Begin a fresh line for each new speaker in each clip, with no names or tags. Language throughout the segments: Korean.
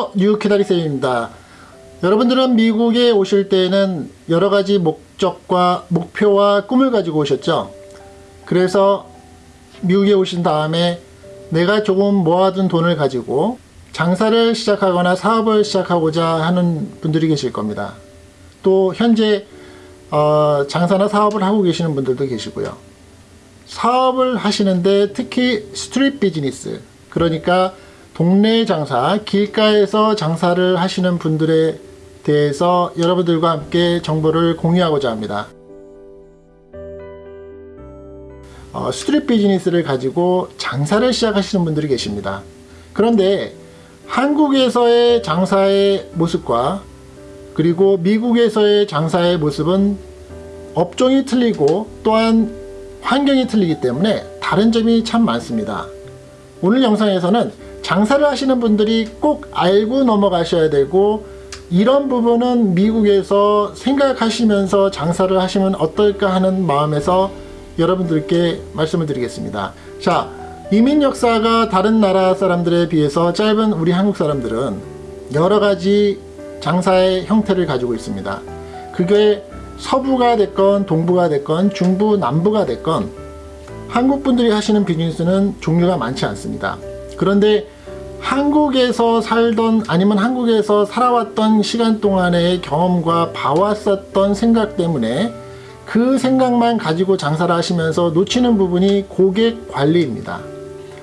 안녕하세요 뉴키다리쌤입니다. 여러분들은 미국에 오실 때는 여러가지 목적과 목표와 꿈을 가지고 오셨죠? 그래서 미국에 오신 다음에 내가 조금 모아둔 돈을 가지고 장사를 시작하거나 사업을 시작하고자 하는 분들이 계실 겁니다. 또 현재 어, 장사나 사업을 하고 계시는 분들도 계시고요. 사업을 하시는데 특히 스트릿 비즈니스 그러니까 동네 장사, 길가에서 장사를 하시는 분들에 대해서 여러분들과 함께 정보를 공유하고자 합니다. 어, 스트릿 비즈니스를 가지고 장사를 시작하시는 분들이 계십니다. 그런데 한국에서의 장사의 모습과 그리고 미국에서의 장사의 모습은 업종이 틀리고 또한 환경이 틀리기 때문에 다른 점이 참 많습니다. 오늘 영상에서는 장사를 하시는 분들이 꼭 알고 넘어가셔야 되고 이런 부분은 미국에서 생각하시면서 장사를 하시면 어떨까 하는 마음에서 여러분들께 말씀을 드리겠습니다. 자, 이민 역사가 다른 나라 사람들에 비해서 짧은 우리 한국 사람들은 여러 가지 장사의 형태를 가지고 있습니다. 그게 서부가 됐건 동부가 됐건 중부 남부가 됐건 한국 분들이 하시는 비즈니스는 종류가 많지 않습니다. 그런데 한국에서 살던 아니면 한국에서 살아왔던 시간 동안의 경험과 봐왔었던 생각 때문에 그 생각만 가지고 장사를 하시면서 놓치는 부분이 고객 관리입니다.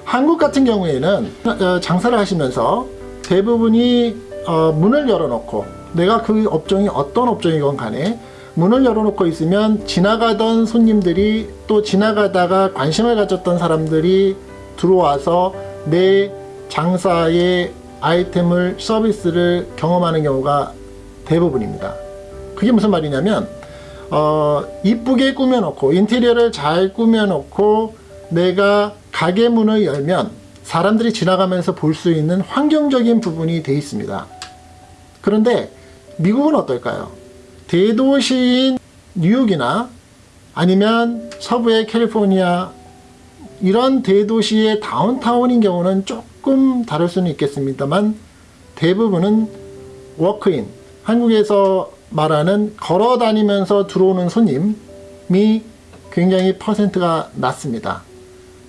한국 같은 경우에는 어, 장사를 하시면서 대부분이 어, 문을 열어놓고 내가 그 업종이 어떤 업종이건 간에 문을 열어놓고 있으면 지나가던 손님들이 또 지나가다가 관심을 가졌던 사람들이 들어와서 내 장사의 아이템을 서비스를 경험하는 경우가 대부분입니다. 그게 무슨 말이냐면 어, 이쁘게 꾸며놓고 인테리어를 잘 꾸며놓고 내가 가게 문을 열면 사람들이 지나가면서 볼 수 있는 환경적인 부분이 돼 있습니다. 그런데 미국은 어떨까요? 대도시인 뉴욕이나 아니면 서부의 캘리포니아 이런 대도시의 다운타운인 경우는 조금 다를 수는 있겠습니다만 대부분은 워크인 한국에서 말하는 걸어 다니면서 들어오는 손님이 굉장히 퍼센트가 낮습니다.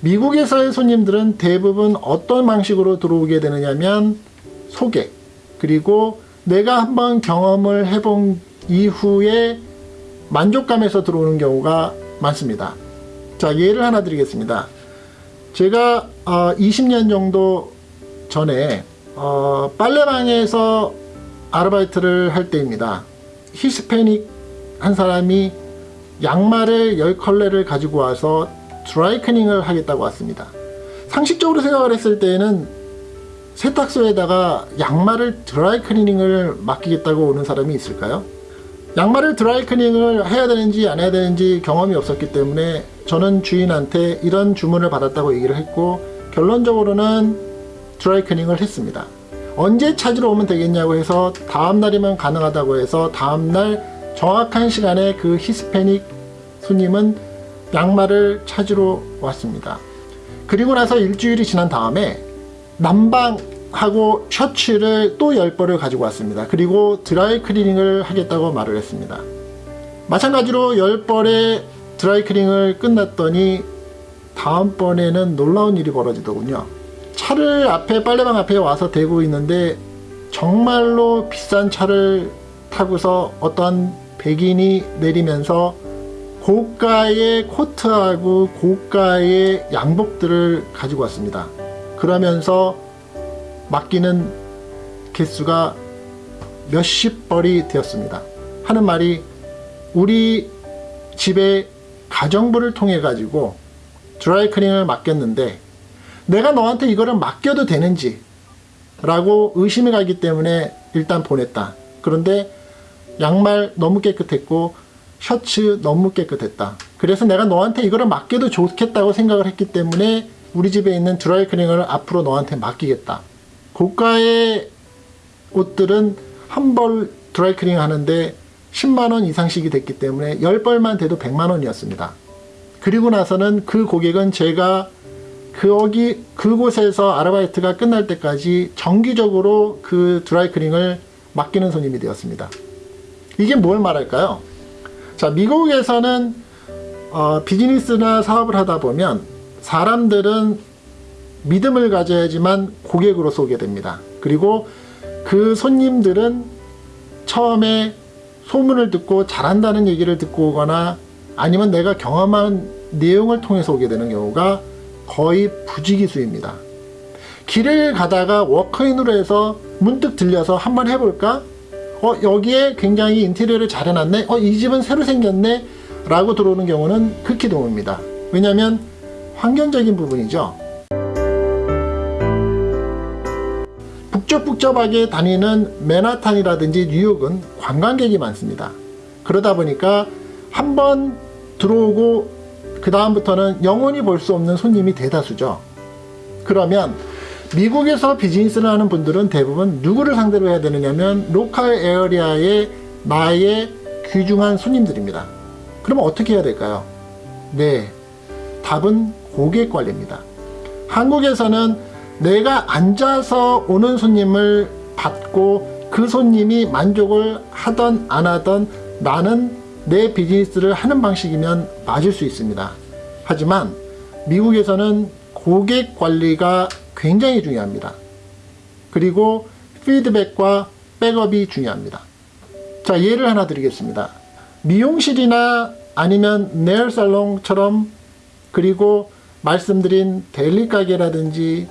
미국에서의 손님들은 대부분 어떤 방식으로 들어오게 되느냐면 소개 그리고 내가 한번 경험을 해본 이후에 만족감에서 들어오는 경우가 많습니다. 자 예를 하나 드리겠습니다. 제가 어, 20년 정도 전에 어, 빨래방에서 아르바이트를 할 때입니다. 히스패닉 한 사람이 양말을 10컬레를 가지고 와서 드라이클닝을 하겠다고 왔습니다. 상식적으로 생각을 했을 때는 세탁소에다가 양말을 드라이클리닝을 맡기겠다고 오는 사람이 있을까요? 양말을 드라이클닝을 해야 되는지 안 해야 되는지 경험이 없었기 때문에 저는 주인한테 이런 주문을 받았다고 얘기를 했고 결론적으로는 드라이클닝을 했습니다. 언제 찾으러 오면 되겠냐고 해서 다음날이면 가능하다고 해서 다음날 정확한 시간에 그 히스패닉 손님은 양말을 찾으러 왔습니다. 그리고 나서 일주일이 지난 다음에 난방 하고 셔츠를 또 10벌을 가지고 왔습니다. 그리고 드라이 클리닝을 하겠다고 말을 했습니다. 마찬가지로 10벌의 드라이 클리닝을 끝났더니 다음번에는 놀라운 일이 벌어지더군요. 차를 앞에 빨래방 앞에 와서 대고 있는데 정말로 비싼 차를 타고서 어떤 백인이 내리면서 고가의 코트하고 고가의 양복들을 가지고 왔습니다. 그러면서 맡기는 개수가 몇십 벌이 되었습니다. 하는 말이 우리 집에 가정부를 통해 가지고 드라이클닝을 맡겼는데 내가 너한테 이거를 맡겨도 되는지 라고 의심이 가기 때문에 일단 보냈다. 그런데 양말 너무 깨끗했고 셔츠 너무 깨끗했다. 그래서 내가 너한테 이거를 맡겨도 좋겠다고 생각을 했기 때문에 우리 집에 있는 드라이클닝을 앞으로 너한테 맡기겠다. 고가의 옷들은 한 벌 드라이클닝 하는데 10만원 이상씩이 됐기 때문에 10벌만 돼도 100만원이었습니다. 그리고 나서는 그 고객은 제가 거기 그곳에서 아르바이트가 끝날 때까지 정기적으로 그 드라이클닝을 맡기는 손님이 되었습니다. 이게 뭘 말할까요? 자, 미국에서는 어, 비즈니스나 사업을 하다 보면 사람들은 믿음을 가져야지만 고객으로 쏘게 됩니다. 그리고 그 손님들은 처음에 소문을 듣고 잘한다는 얘기를 듣고 오거나 아니면 내가 경험한 내용을 통해서 오게 되는 경우가 거의 부지기수입니다. 길을 가다가 워크인으로 해서 문득 들려서 한번 해볼까? 어, 여기에 굉장히 인테리어를 잘 해놨네? 어, 이 집은 새로 생겼네? 라고 들어오는 경우는 극히 드뭅니다. 왜냐하면 환경적인 부분이죠. 북적북적하게 다니는 맨하탄이라든지 뉴욕은 관광객이 많습니다. 그러다 보니까 한 번 들어오고 그 다음부터는 영원히 볼 수 없는 손님이 대다수죠. 그러면 미국에서 비즈니스를 하는 분들은 대부분 누구를 상대로 해야 되느냐면 local area의 나의 귀중한 손님들입니다. 그러면 어떻게 해야 될까요? 네, 답은 고객 관리입니다. 한국에서는 내가 앉아서 오는 손님을 받고 그 손님이 만족을 하던 안 하던 나는 내 비즈니스를 하는 방식이면 맞을 수 있습니다. 하지만 미국에서는 고객 관리가 굉장히 중요합니다. 그리고 피드백과 백업이 중요합니다. 자, 예를 하나 드리겠습니다. 미용실이나 아니면 네일 살롱처럼 그리고 말씀드린 델리 가게라든지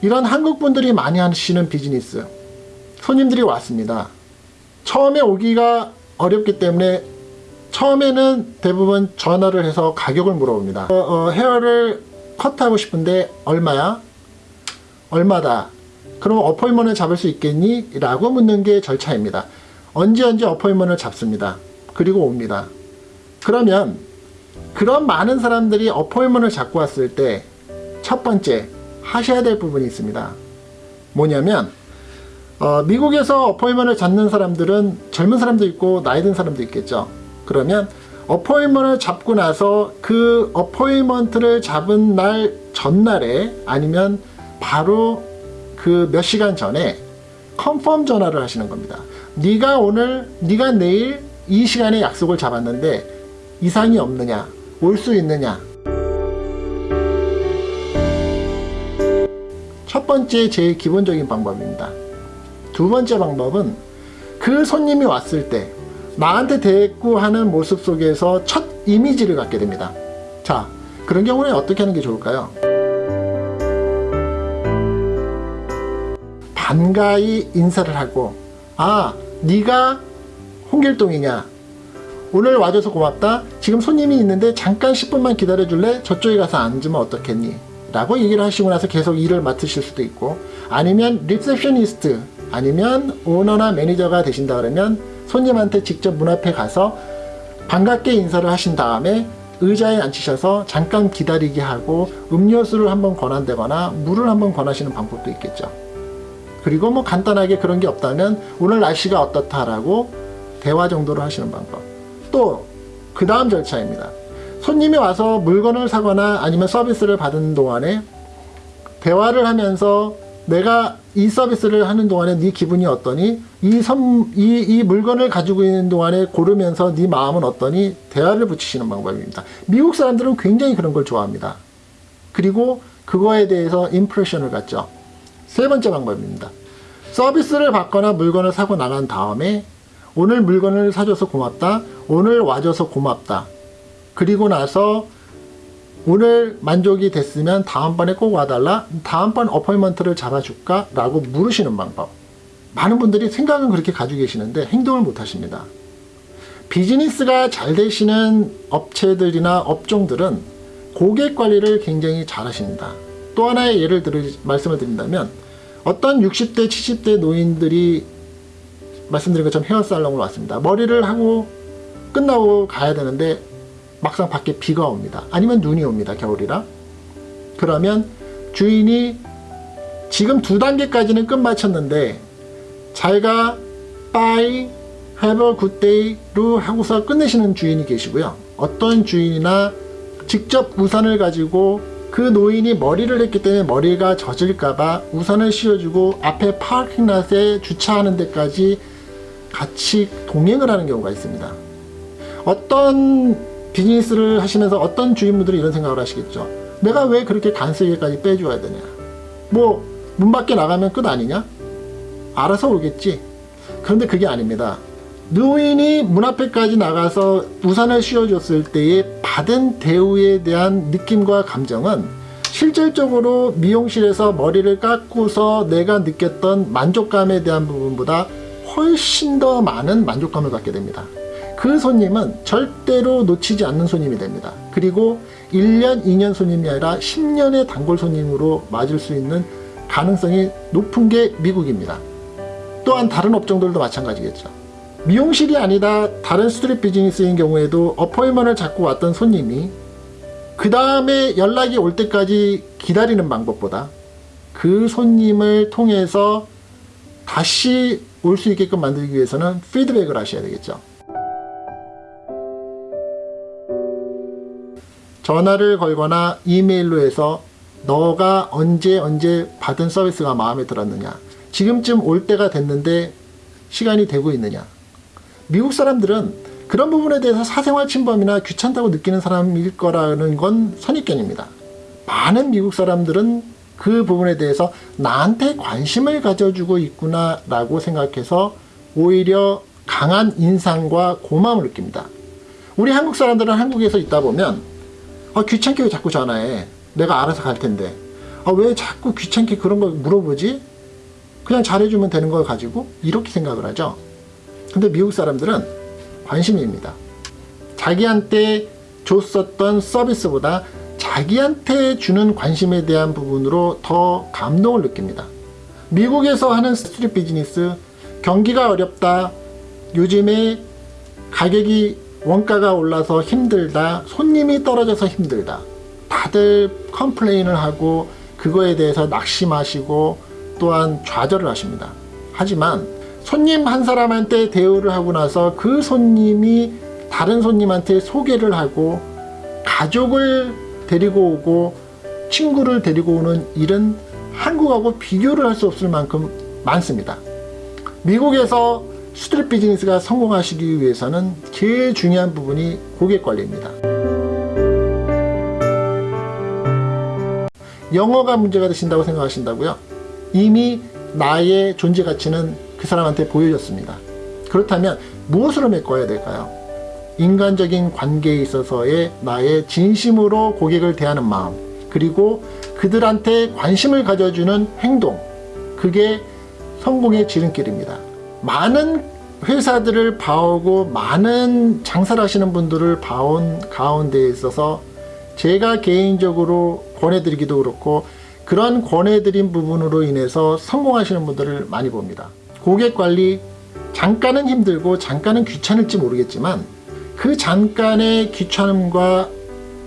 이런 한국 분들이 많이 하시는 비즈니스 손님들이 왔습니다. 처음에 오기가 어렵기 때문에 처음에는 대부분 전화를 해서 가격을 물어봅니다. 어, 어, 헤어를 컷하고 싶은데 얼마야? 얼마다? 그럼 어포인먼을 잡을 수 있겠니? 라고 묻는 게 절차입니다. 언제 언제 어포인먼을 잡습니다. 그리고 옵니다. 그러면 그런 많은 사람들이 어포인먼을 잡고 왔을 때 첫 번째 하셔야 될 부분이 있습니다. 뭐냐면 어, 미국에서 어포인먼을 잡는 사람들은 젊은 사람도 있고 나이 든 사람도 있겠죠. 그러면 어포인먼을 잡고 나서 그 어포인먼트를 잡은 날 전날에 아니면 바로 그 몇 시간 전에 컨펌 전화를 하시는 겁니다. 네가 오늘 네가 내일 이 시간에 약속을 잡았는데 이상이 없느냐 올 수 있느냐 첫 번째 제일 기본적인 방법입니다. 두 번째 방법은 그 손님이 왔을 때 나한테 대꾸하는 모습 속에서 첫 이미지를 갖게 됩니다. 자, 그런 경우는 어떻게 하는 게 좋을까요? 반가이 인사를 하고 아, 네가 홍길동이냐? 오늘 와줘서 고맙다. 지금 손님이 있는데 잠깐 10분만 기다려줄래? 저쪽에 가서 앉으면 어떻겠니? 라고 얘기를 하시고 나서 계속 일을 맡으실 수도 있고 아니면 receptionist 아니면 오너나 매니저가 되신다 그러면 손님한테 직접 문 앞에 가서 반갑게 인사를 하신 다음에 의자에 앉히셔서 잠깐 기다리게 하고 음료수를 한번 권한다거나 물을 한번 권하시는 방법도 있겠죠. 그리고 뭐 간단하게 그런 게 없다면 오늘 날씨가 어떻다라고 대화 정도로 하시는 방법. 또 그 다음 절차입니다. 손님이 와서 물건을 사거나 아니면 서비스를 받은 동안에 대화를 하면서 내가 이 서비스를 하는 동안에 네 기분이 어떠니? 이, 선, 이, 이 물건을 가지고 있는 동안에 고르면서 네 마음은 어떠니? 대화를 붙이시는 방법입니다. 미국 사람들은 굉장히 그런 걸 좋아합니다. 그리고 그거에 대해서 임프레션을 갖죠. 세 번째 방법입니다. 서비스를 받거나 물건을 사고 나간 다음에 오늘 물건을 사줘서 고맙다. 오늘 와줘서 고맙다. 그리고 나서 오늘 만족이 됐으면 다음번에 꼭 와달라. 다음번 어포인먼트를 잡아줄까? 라고 물으시는 방법. 많은 분들이 생각은 그렇게 가지고 계시는데 행동을 못 하십니다. 비즈니스가 잘 되시는 업체들이나 업종들은 고객 관리를 굉장히 잘 하십니다. 또 하나의 예를 들어 말씀을 드린다면 어떤 60대, 70대 노인들이 말씀드린 것처럼 헤어살롱을 왔습니다. 머리를 하고 끝나고 가야 되는데 막상 밖에 비가 옵니다. 아니면 눈이 옵니다. 겨울이라. 그러면 주인이 지금 두 단계까지는 끝마쳤는데 잘가 bye have a good day로 하고서 끝내시는 주인이 계시고요. 어떤 주인이나 직접 우산을 가지고 그 노인이 머리를 했기 때문에 머리가 젖을까봐 우산을 씌워주고 앞에 파킹랏에 주차하는 데까지 같이 동행을 하는 경우가 있습니다. 어떤 비즈니스를 하시면서 어떤 주인분들이 이런 생각을 하시겠죠. 내가 왜 그렇게 간쓰기까지 빼줘야 되냐. 뭐, 문 밖에 나가면 끝 아니냐? 알아서 오겠지. 그런데 그게 아닙니다. 노인이 문 앞에까지 나가서 우산을 씌워줬을 때의 받은 대우에 대한 느낌과 감정은 실질적으로 미용실에서 머리를 깎고서 내가 느꼈던 만족감에 대한 부분보다 훨씬 더 많은 만족감을 갖게 됩니다. 그 손님은 절대로 놓치지 않는 손님이 됩니다. 그리고 1년, 2년 손님이 아니라 10년의 단골 손님으로 맞을 수 있는 가능성이 높은 게 미국입니다. 또한 다른 업종들도 마찬가지겠죠. 미용실이 아니다 다른 스트릿 비즈니스인 경우에도 어포인먼을 잡고 왔던 손님이 그 다음에 연락이 올 때까지 기다리는 방법보다 그 손님을 통해서 다시 올 수 있게끔 만들기 위해서는 피드백을 하셔야 되겠죠. 전화를 걸거나 이메일로 해서 너가 언제 언제 받은 서비스가 마음에 들었느냐 지금쯤 올 때가 됐는데 시간이 되고 있느냐 미국 사람들은 그런 부분에 대해서 사생활 침범이나 귀찮다고 느끼는 사람일 거라는 건 선입견입니다. 많은 미국 사람들은 그 부분에 대해서 나한테 관심을 가져주고 있구나 라고 생각해서 오히려 강한 인상과 고마움을 느낍니다. 우리 한국 사람들은 한국에서 있다 보면 아, 귀찮게 왜 자꾸 전화해. 내가 알아서 갈 텐데. 아, 왜 자꾸 귀찮게 그런 걸 물어보지? 그냥 잘해주면 되는 걸 가지고 이렇게 생각을 하죠. 근데 미국 사람들은 관심입니다. 자기한테 줬었던 서비스보다 자기한테 주는 관심에 대한 부분으로 더 감동을 느낍니다. 미국에서 하는 스트릿 비즈니스 경기가 어렵다. 요즘에 가격이 원가가 올라서 힘들다 손님이 떨어져서 힘들다. 다들 컴플레인을 하고 그거에 대해서 낙심하시고 또한 좌절을 하십니다. 하지만 손님 한 사람한테 대우를 하고 나서 그 손님이 다른 손님한테 소개를 하고 가족을 데리고 오고 친구를 데리고 오는 일은 한국하고 비교를 할 수 없을 만큼 많습니다. 미국에서 스트릿 비즈니스가 성공하시기 위해서는 제일 중요한 부분이 고객 관리입니다. 영어가 문제가 되신다고 생각하신다고요? 이미 나의 존재 가치는 그 사람한테 보여졌습니다. 그렇다면 무엇으로 메꿔야 될까요? 인간적인 관계에 있어서의 나의 진심으로 고객을 대하는 마음 그리고 그들한테 관심을 가져주는 행동 그게 성공의 지름길입니다. 많은 회사들을 봐오고 많은 장사를 하시는 분들을 봐온 가운데 있어서 제가 개인적으로 권해드리기도 그렇고 그런 권해드린 부분으로 인해서 성공하시는 분들을 많이 봅니다. 고객관리 잠깐은 힘들고 잠깐은 귀찮을지 모르겠지만 그 잠깐의 귀찮음과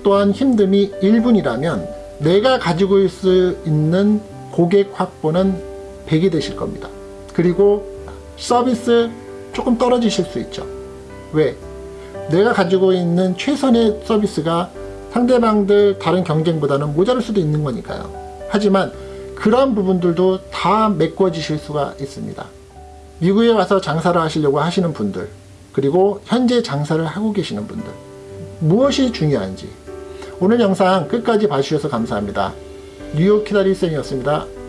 또한 힘듦이 1분이라면 내가 가지고 있을 수 있는 고객 확보는 100이 되실 겁니다. 그리고 서비스 조금 떨어지실 수 있죠. 왜? 내가 가지고 있는 최선의 서비스가 상대방들 다른 경쟁보다는 모자랄 수도 있는 거니까요. 하지만 그런 부분들도 다 메꿔지실 수가 있습니다. 미국에 와서 장사를 하시려고 하시는 분들 그리고 현재 장사를 하고 계시는 분들 무엇이 중요한지 오늘 영상 끝까지 봐주셔서 감사합니다. 뉴욕 키다리 쌤이었습니다.